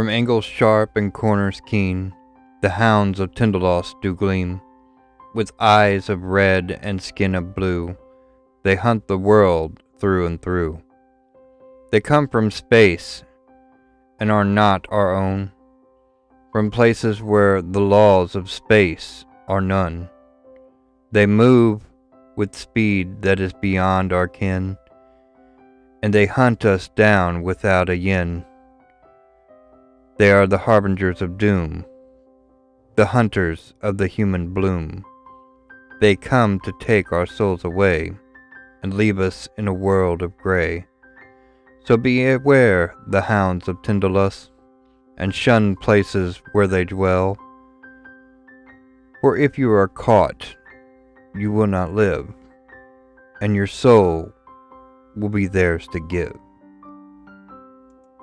From angles sharp and corners keen, the hounds of Tindalos do gleam. With eyes of red and skin of blue, they hunt the world through and through. They come from space and are not our own, from places where the laws of space are none. They move with speed that is beyond our ken, and they hunt us down without a yen. They are the harbingers of doom, the hunters of the human bloom. They come to take our souls away and leave us in a world of gray. So be aware the hounds of Tindalos, and shun places where they dwell. For if you are caught, you will not live, and your soul will be theirs to give.